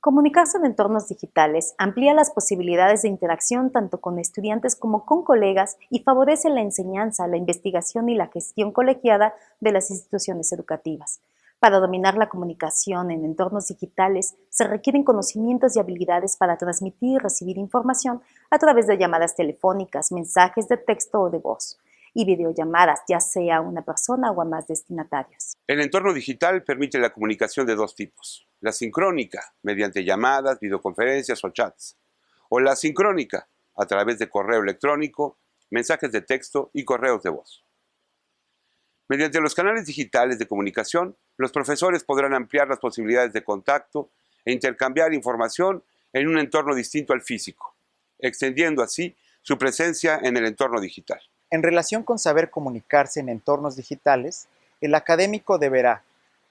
Comunicarse en entornos digitales amplía las posibilidades de interacción tanto con estudiantes como con colegas y favorece la enseñanza, la investigación y la gestión colegiada de las instituciones educativas. Para dominar la comunicación en entornos digitales se requieren conocimientos y habilidades para transmitir y recibir información a través de llamadas telefónicas, mensajes de texto o de voz y videollamadas, ya sea una persona o a más destinatarios. El entorno digital permite la comunicación de dos tipos. La sincrónica, mediante llamadas, videoconferencias o chats. O la sincrónica, a través de correo electrónico, mensajes de texto y correos de voz. Mediante los canales digitales de comunicación, los profesores podrán ampliar las posibilidades de contacto e intercambiar información en un entorno distinto al físico, extendiendo así su presencia en el entorno digital. En relación con saber comunicarse en entornos digitales, el académico deberá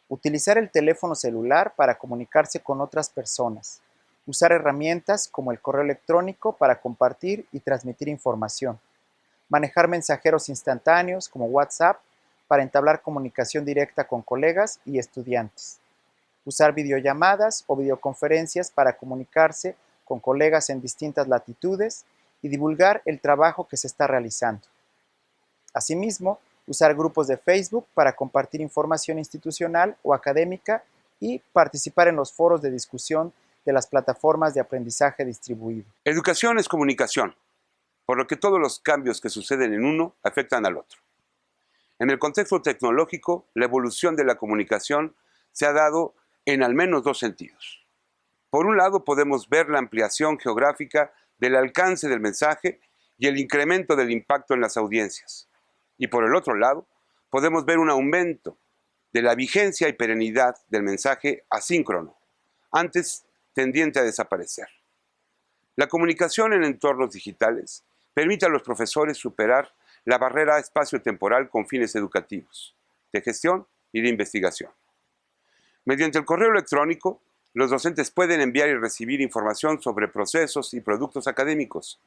utilizar el teléfono celular para comunicarse con otras personas, usar herramientas como el correo electrónico para compartir y transmitir información, manejar mensajeros instantáneos como WhatsApp para entablar comunicación directa con colegas y estudiantes, usar videollamadas o videoconferencias para comunicarse con colegas en distintas latitudes y divulgar el trabajo que se está realizando. Asimismo, usar grupos de Facebook para compartir información institucional o académica y participar en los foros de discusión de las plataformas de aprendizaje distribuido. Educación es comunicación, por lo que todos los cambios que suceden en uno afectan al otro. En el contexto tecnológico, la evolución de la comunicación se ha dado en al menos dos sentidos. Por un lado, podemos ver la ampliación geográfica del alcance del mensaje y el incremento del impacto en las audiencias. Y por el otro lado, podemos ver un aumento de la vigencia y perenidad del mensaje asíncrono, antes tendiente a desaparecer. La comunicación en entornos digitales permite a los profesores superar la barrera espacio-temporal con fines educativos, de gestión y de investigación. Mediante el correo electrónico, los docentes pueden enviar y recibir información sobre procesos y productos académicos,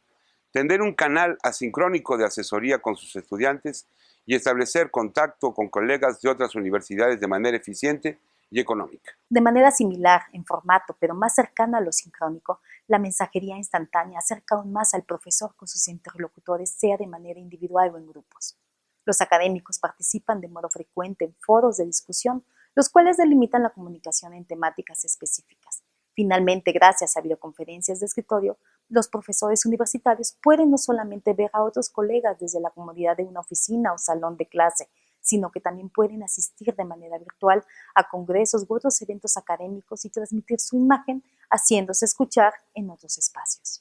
Tender un canal asincrónico de asesoría con sus estudiantes y establecer contacto con colegas de otras universidades de manera eficiente y económica. De manera similar, en formato, pero más cercano a lo sincrónico, la mensajería instantánea acerca aún más al profesor con sus interlocutores, sea de manera individual o en grupos. Los académicos participan de modo frecuente en foros de discusión, los cuales delimitan la comunicación en temáticas específicas. Finalmente, gracias a videoconferencias de escritorio, los profesores universitarios pueden no solamente ver a otros colegas desde la comodidad de una oficina o salón de clase, sino que también pueden asistir de manera virtual a congresos u otros eventos académicos y transmitir su imagen haciéndose escuchar en otros espacios.